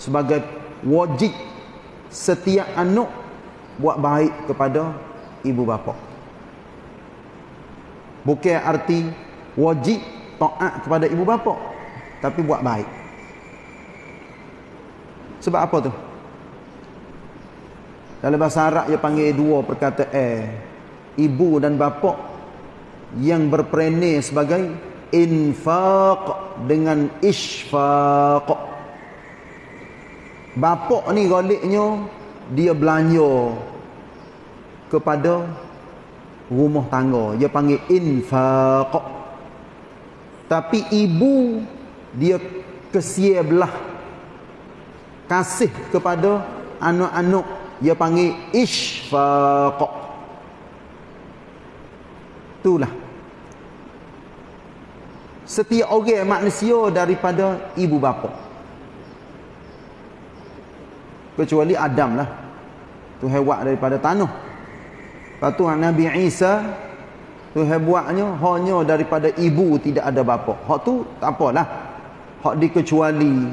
sebagai wajib setiap anak buat baik kepada ibu bapa. Bukan arti wajib taat kepada ibu bapa, tapi buat baik. Sebab apa tu? Dalam bahasa Arab dia panggil dua perkataan ibu dan bapa yang berperanai sebagai infaq dengan isfaq. Bapa ni galiknya dia belanja kepada rumah tangga. Dia panggil infaq. Tapi ibu dia kesia belah kasih kepada anak-anak dia panggil isfaq itulah setiap orang manusia daripada ibu bapa kecuali Adam lah. Tuhan buat daripada tanah. Lepas tu Nabi Isa Tuhan buatnya hanya daripada ibu tidak ada bapa. Hak tu tak apalah. Hak dikecuali.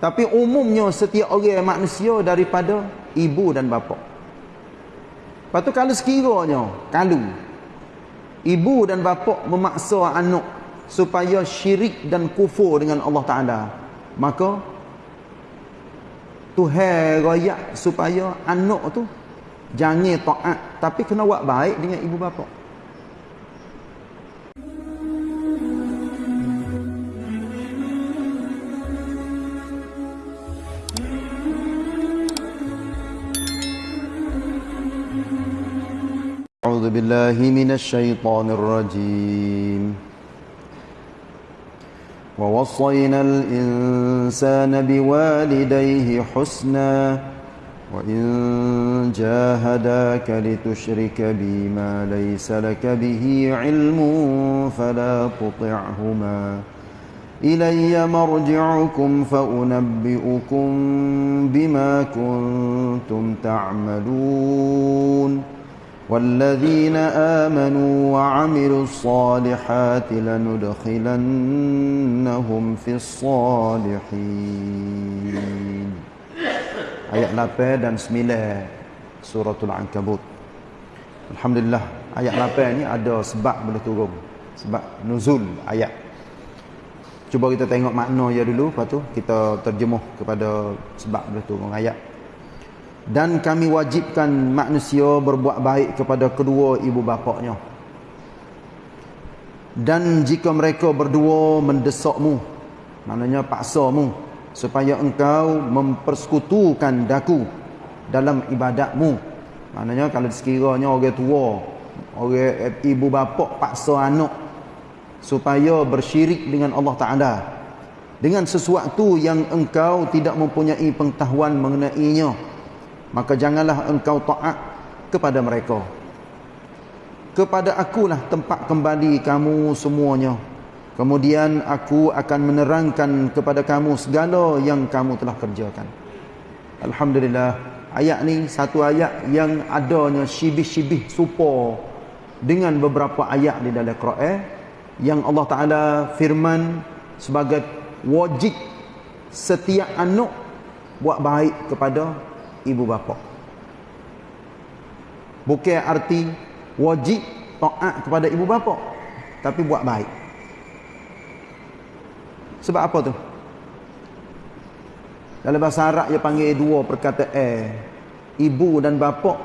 Tapi umumnya setiap orang manusia daripada ibu dan bapa. Lepas tu kalau sekiranya, kalau ibu dan bapa memaksa anak supaya syirik dan kufur dengan Allah Ta'ala, maka Tuhan rakyat supaya anak tu jangan taat tapi kena buat baik dengan ibu bapa. أعوذ بالله من الشيطان الرجيم ووصينا الإنسان بوالديه حسنا وإن جاهداك لتشرك بي ما ليس لك به علم فلا تطعهما. إلي مرجعكم فأنبئكم بما كنتم تعملون. والذين آمنوا وعملوا الصالحات لندخلنهم في الصالحين ayat 8 dan 9 suratul ankabut alhamdulillah ayat 8 ni ada sebab boleh turun sebab nuzul ayat cuba kita tengok makna ya dulu lepas tu kita terjemuh kepada sebab boleh turun ayat dan kami wajibkan manusia berbuat baik kepada kedua ibu bapaknya. Dan jika mereka berdua mendesakmu maknanya paksamu supaya engkau mempersekutukan daku dalam ibadatmu. Maknanya kalau sekiranya orang tua orang ibu bapa paksa anak supaya bersyirik dengan Allah Taala dengan sesuatu yang engkau tidak mempunyai pengetahuan mengenainya maka janganlah engkau taat kepada mereka. Kepada akulah tempat kembali kamu semuanya. Kemudian aku akan menerangkan kepada kamu segala yang kamu telah kerjakan. Alhamdulillah ayat ni satu ayat yang adanya syibih-syibih serupa dengan beberapa ayat di dalam Quran yang Allah Taala firman sebagai wajib setiap anak buat baik kepada ibu bapa. Bukan arti wajib taat kepada ibu bapa, tapi buat baik. Sebab apa tu? Dalam bahasa Arab dia panggil dua perkataan ibu dan bapa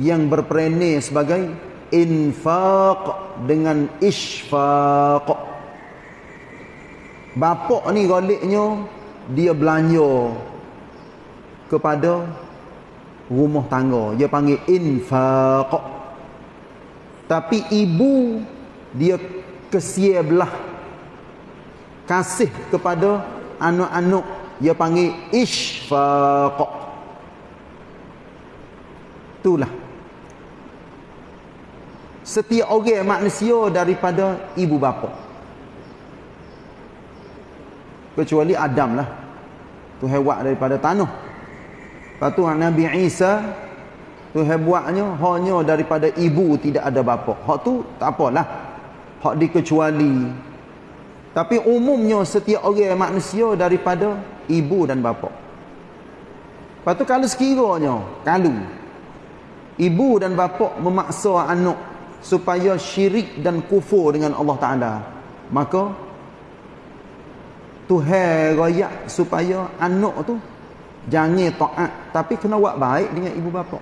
yang berperanai sebagai infaq dengan isfaq. Bapa ni galiknya dia belanja kepada rumah tangga. Dia panggil infaq. Tapi ibu dia kesia belah. Kasih kepada anak-anak. Dia panggil isfaq itulah. Setiap orang manusia daripada ibu bapa. Kecuali Adam lah. Tuhan buat daripada tanah Lepas tu Nabi Isa Tuhan buatnya hanya daripada ibu tidak ada bapa. Hak tu tak apalah. Hak dikecuali. Tapi umumnya setiap orang manusia daripada ibu dan bapa. Lepas tu kalau sekiranya, kalau ibu dan bapa memaksa anak supaya syirik dan kufur dengan Allah Ta'ala, maka Tuhan rayak supaya anak tu jangan taat tapi kena buat baik dengan ibu bapa.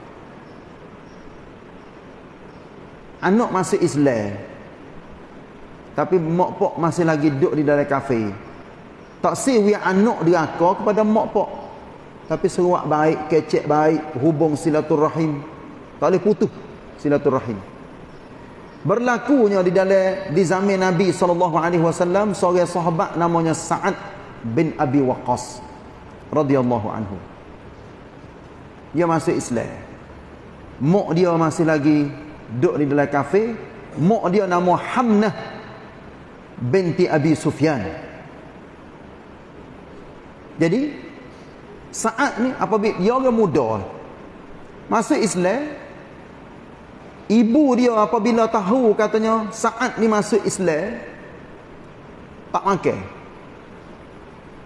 Anak masih Islam. Tapi mak pak masih lagi duduk di dalam kafe. Tak si we anak deraka kepada mak pak. Tapi seruak baik, kecek baik, hubung silaturahim. Tak boleh putus silaturahim. Berlakunya di dalam di zaman Nabi wasallam seorang sahabat namanya Sa'ad bin Abi Waqqas radhiyallahu anhu. Dia masih Islam. Mak dia masih lagi duduk di dalam kafe. Mak dia nama Hamnah binti Abi Sufyan. Jadi saat ni apabila dia orang muda masuk Islam ibu dia apabila tahu katanya saat ni masuk Islam tak makan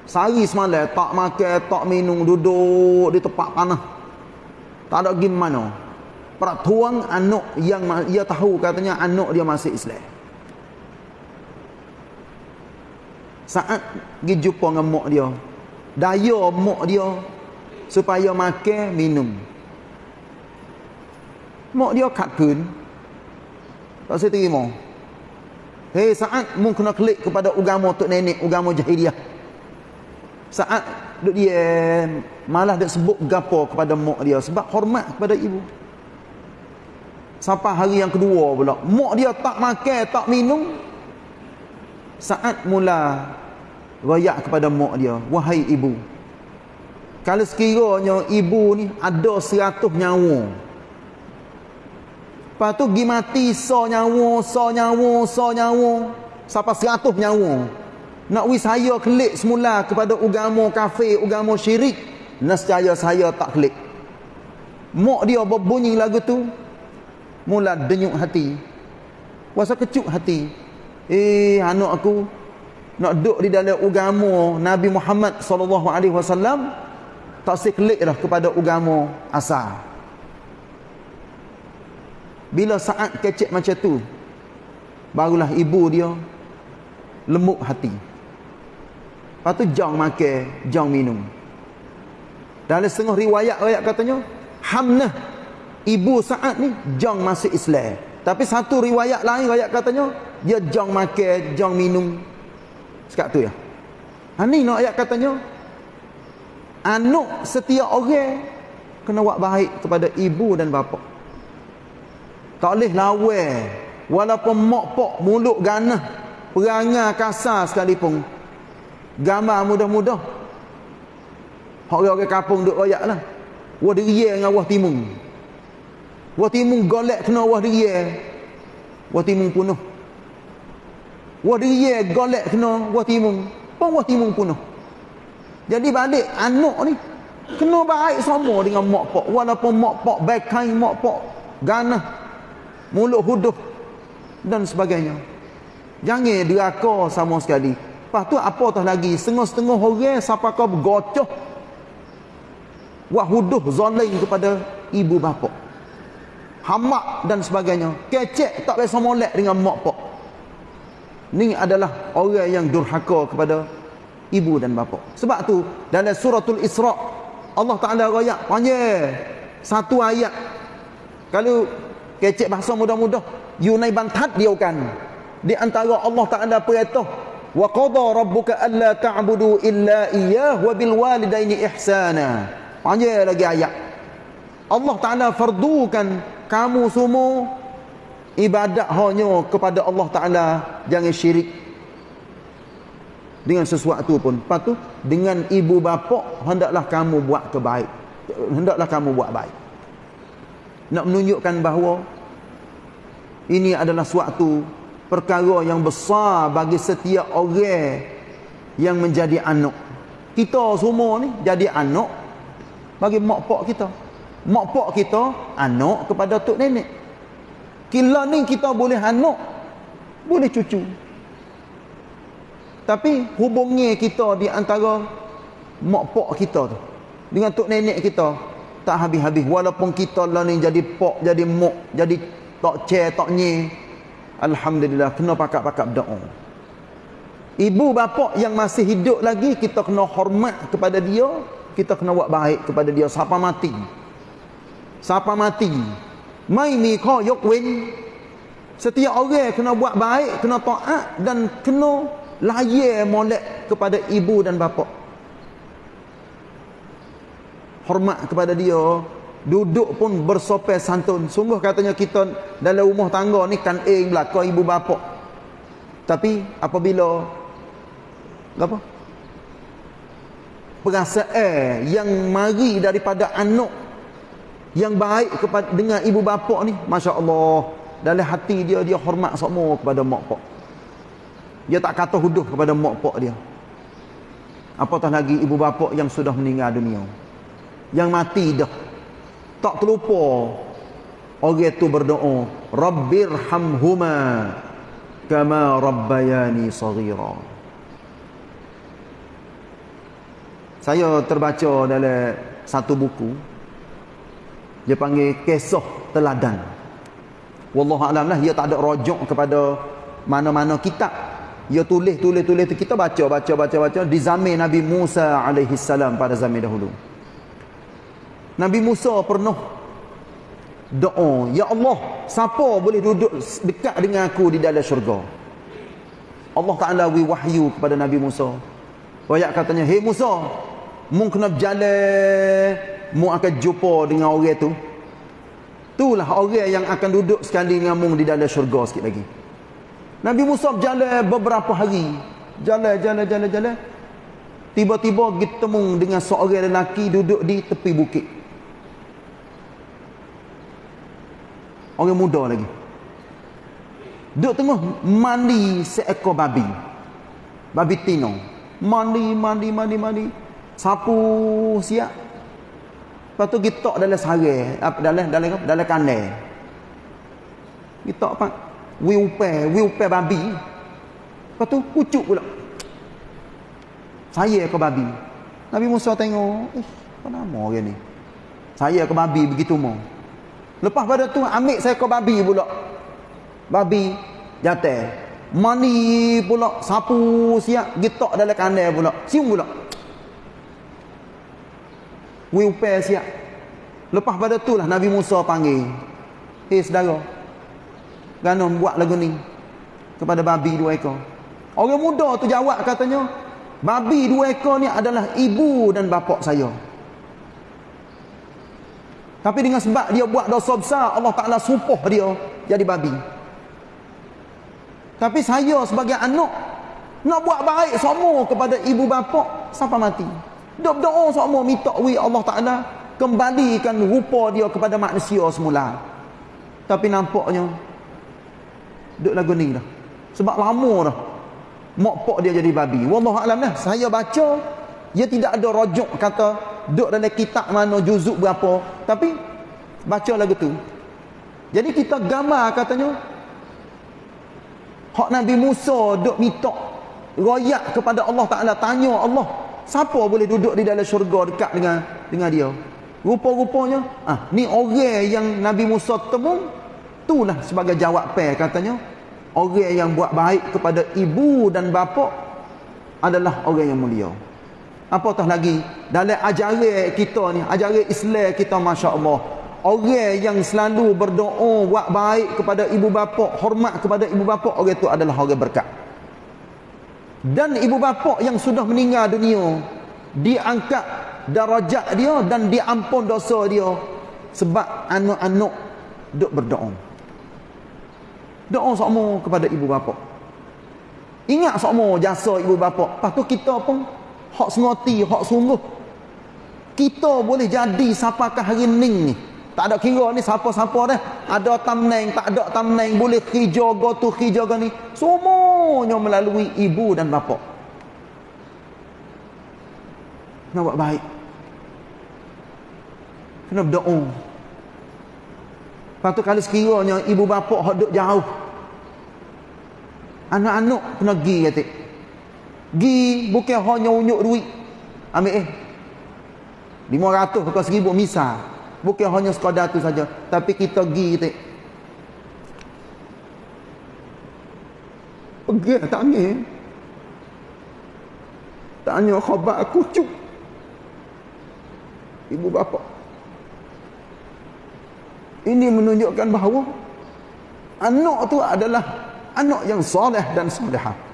Sehari semalam tak makan, tak minum, duduk di tempat panah. Tak ada gimana. Peratuan anak yang dia tahu katanya anak dia masih Islam. Saat pergi jumpa dengan mak dia. Daya mak dia supaya makan, minum. Mak dia kakun. Tak saya terima. Hei saat mu kena klik kepada agama tok nenek, agama jahiliah saat duk dia malah dia sebut gapo kepada mak dia sebab hormat kepada ibu. Sampai hari yang kedua pula mak dia tak makan tak minum. Saat mula royak kepada mak dia wahai ibu kalau sekiranya ibu ni ada seratus nyawa lepas tu pergi mati so nyawa so nyawa so nyawa sampai seratus nyawa nak wis saya klik semula kepada agama kafir, agama syirik, nescaya saya tak klik. Mak dia berbunyi lagu tu, mula denyuk hati. Wasa kecuk hati. Eh, anak aku nak duduk di dalam agama Nabi Muhammad sallallahu alaihi wasallam tak seklik dah kepada agama asal. Bila saat kecek macam tu, barulah ibu dia lemuk hati. Lepas tu jang makan, jang minum. Dalam setengah riwayat-riwayat katanya, Hamnah ibu saat ni jang masuk Islam. Tapi satu riwayat lain riwayat katanya, dia jang makan, jang minum. Sekat tu ya. Ha ni nak ayat katanya, anak setiap orang kena buat baik kepada ibu dan bapa. Tak boleh lawan walaupun mak pak mulut ganah perangai kasar sekalipun gambar mudah-mudah. Orang-orang kampung duk royak lah wah diriya dengan wah timung wah timung golek kena wah diriya wah timung punuh. Wah diriya golek kena wah timung pun wah timung punuh. Jadi balik anak ni kena baik sama dengan mak pak walaupun mak pak baik mak pak ganah mulut huduh dan sebagainya. Jangan deraka sama sekali Lepas tu apa tah lagi? Setengah-setengah orang siapa kau bergocoh. Wahuduh zalim kepada ibu bapa. Hamak dan sebagainya. Kecek tak biasa molek dengan mak pak. Ni adalah orang yang durhaka kepada ibu dan bapa. Sebab tu dalam suratul Isra Allah Taala royak panjang satu ayat. Kalau kecek bahasa mudah-mudah, yunai bantat dia kan. Di antara Allah Taala perintah wa qada rabbuka alla ta'budu illa iyyah wa bil walidaini ihsana. Panjang lagi ayat. Allah Taala fardukan kamu semua ibadat hanya kepada Allah Taala. Jangan syirik dengan sesuatu pun. Lepas tu dengan ibu bapa hendaklah kamu buat kebaik. Hendaklah kamu buat baik. Nak menunjukkan bahawa ini adalah suatu perkara yang besar bagi setiap orang yang menjadi anak. Kita semua ni jadi anak bagi mak pak kita. Mak pak kita anak kepada tok nenek. Kila ni kita boleh anak, boleh cucu. Tapi hubungnya kita di antara mak pak kita tu. Dengan tok nenek kita tak habis-habis walaupun kita lah ni jadi pak, jadi mak, jadi tok ce, tok nye. Alhamdulillah kena pakak-pakak doa. Ibu bapa yang masih hidup lagi kita kena hormat kepada dia, kita kena buat baik kepada dia siapa mati. Siapa mati. Mai mi kho yok wen. Setiap orang kena buat baik, kena taat dan kena layak molek kepada ibu dan bapa. Hormat kepada dia, duduk pun bersopan santun. Sungguh katanya kita dalam rumah tangga ni kan eh belakang ibu bapa. Tapi apabila apa? Perasaan yang mari daripada anak yang baik kepada dengan ibu bapa ni, masya-Allah, dalam hati dia dia hormat semua kepada mak pak. Dia tak kata huduh kepada mak pak dia. Apatah lagi ibu bapa yang sudah meninggal dunia. Yang mati dah. Tak terlupa orang itu berdoa, Rabbirhamhuma kama rabbayani saghira. Saya terbaca dalam satu buku dia panggil kisah teladan. Wallahu alam lah dia tak ada rujuk kepada mana-mana kitab. Dia tulis tulis tulis kita baca baca baca baca di zaman Nabi Musa alaihi salam pada zaman dahulu. Nabi Musa pernah doa, ya Allah, siapa boleh duduk dekat dengan aku di dalam syurga? Allah Taala wahyu kepada Nabi Musa. Wayak katanya, "Hei Musa, Mu kena berjalan Mu akan jumpa dengan orang tu. Itulah orang yang akan duduk sekali dengan mu di dalam syurga sikit lagi. Nabi Musa berjalan beberapa hari. Jalan, jalan, jalan, jalan. Tiba-tiba bertemu dengan seorang lelaki duduk di tepi bukit Orang muda lagi. Duduk tengah mandi seekor babi. Babi tino. Mandi, mandi, mandi, mandi. Sapu siap. Lepas tu kita dalam sare dalam dalam dalam kandai. Kita apa? Wi upe wi upe babi. Lepas tu pucuk pula. Saya ke babi. Nabi Musa tengok eh apa nama orang ni? Saya ke babi begitu mau lepas pada tu ambil ke babi pula babi jatuh mani pula sapu siap gitok dalam kandai pula siung pula Wiupai siap. Lepas pada tu lah Nabi Musa panggil. Hei saudara. Ganon buat lagu ni. Kepada babi dua ekor. Orang muda tu jawab katanya. Babi dua ekor ni adalah ibu dan bapa saya. Tapi dengan sebab dia buat dosa besar. Allah Ta'ala sumpah dia jadi babi. Tapi saya sebagai anak. Nak buat baik semua kepada ibu bapa. Sampai mati. Dok doa semua minta wi Allah Taala kembalikan rupa dia kepada manusia semula. Tapi nampaknya duk lagu ni dah. Sebab lama dah. Mak pak dia jadi babi. Wallahu alam dah. Saya baca dia tidak ada rujuk kata duk dalam kitab mana juzuk berapa. Tapi baca lagu tu. Jadi kita gambar katanya hak Nabi Musa duk minta royak kepada Allah Taala tanya Allah Siapa boleh duduk di dalam syurga dekat dengan dengan dia? Rupa-rupanya, ah ni orang yang Nabi Musa temu, itulah sebagai jawab pe katanya. Orang yang buat baik kepada ibu dan bapa adalah orang yang mulia. Apatah lagi? Dalam ajaran kita ni, ajaran Islam kita masya-Allah. Orang yang selalu berdoa buat baik kepada ibu bapa, hormat kepada ibu bapa, orang itu adalah orang berkat. Dan ibu bapa yang sudah meninggal dunia diangkat darajat dia dan diampun dosa dia sebab anak-anak duk berdoa. Doa semua kepada ibu bapa. Ingat semua jasa ibu bapa. Lepas tu kita pun hak sengoti hak sungguh kita boleh jadi siapakah hari ni tak ada kira ni siapa-siapa dah. Ada tamneng, tak ada tamneng. Boleh hijau, tu hijau ni. Semuanya melalui ibu dan bapa. Kena buat baik. Kena berdoa. Lepas tu kalau sekiranya ibu bapa duduk jauh. Anak-anak kena pergi kata. Gi bukan hanya unyuk duit. ambil eh. 500 ke 1000 misal bukan hanya sekadar tu saja. Tapi kita pergi kita pergi tak angin tanya khabar aku cuk. Ibu bapa. Ini menunjukkan bahawa anak tu adalah anak yang soleh dan solehah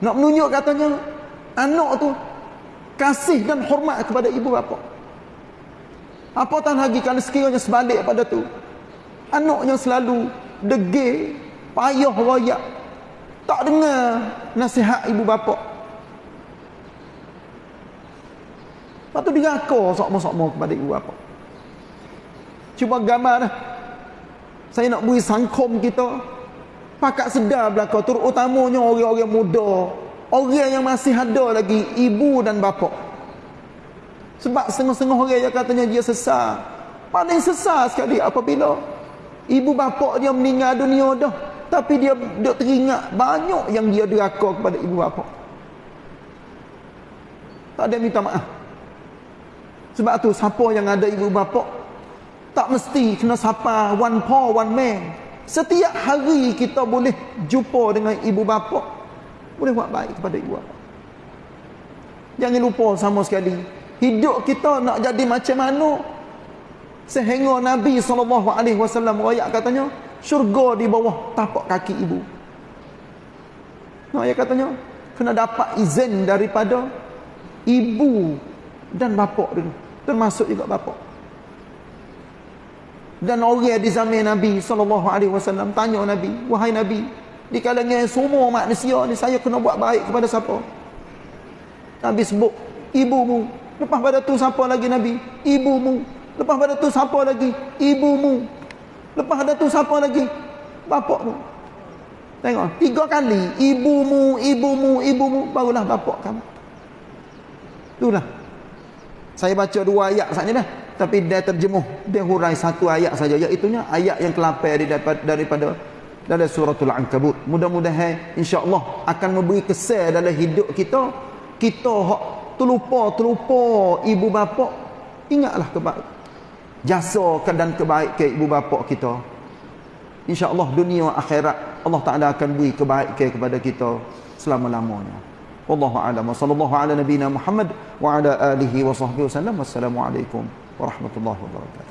nak menunjuk katanya anak tu kasih dan hormat kepada ibu bapa. Apatah lagi kalau sekiranya sebalik pada tu. Anak yang selalu degil, payah royak. Tak dengar nasihat ibu bapa. Lepas tu dia sokmo-sokmo kepada ibu bapa. Cuba gambar dah. Saya nak beri sangkom kita. Pakat sedar belakang. Terutamanya orang-orang muda. Orang yang masih ada lagi ibu dan bapa. Sebab setengah-setengah orang yang katanya dia sesat paling sesat sekali apabila ibu bapa dia meninggal dunia dah. Tapi dia dia teringat banyak yang dia deraka kepada ibu bapa. Tak ada minta maaf. Sebab tu siapa yang ada ibu bapa tak mesti kena sapa one paw one man setiap hari kita boleh jumpa dengan ibu bapa boleh buat baik kepada ibu bapa. Jangan lupa sama sekali. Hidup kita nak jadi macam mana? Sehingga Nabi SAW rakyat katanya, syurga di bawah tapak kaki ibu. Nah, ya katanya, kena dapat izin daripada ibu dan bapa dulu. Termasuk juga bapa. Dan orang di zaman Nabi SAW tanya Nabi, wahai Nabi, di kalangan semua manusia ni saya kena buat baik kepada siapa? Nabi sebut ibumu. Lepas pada tu siapa lagi Nabi? Ibumu. Lepas pada tu siapa lagi? Ibumu. Lepas pada tu siapa lagi? Bapakmu. Tengok tiga kali ibumu ibumu ibumu barulah bapak kamu. Itulah. Saya baca dua ayat saja dah tapi dia terjemuh. Dia hurai satu ayat saja. Iaitu ayat yang kelapai daripada, daripada dalam suratul ankabut. Mudah-mudahan insya-Allah akan memberi kesan dalam hidup kita. Kita hak terlupa terlupa ibu bapa. Ingatlah kebaik jasa dan kebaikan ibu bapa kita. insya-Allah dunia akhirat Allah Taala akan beri kebaikan kepada kita selama-lamanya. Wallahu a'lam. Sallallahu ala nabiyyina Muhammad wa ala alihi wa sahbihi wasallam wassalamu alaikum warahmatullahi wabarakatuh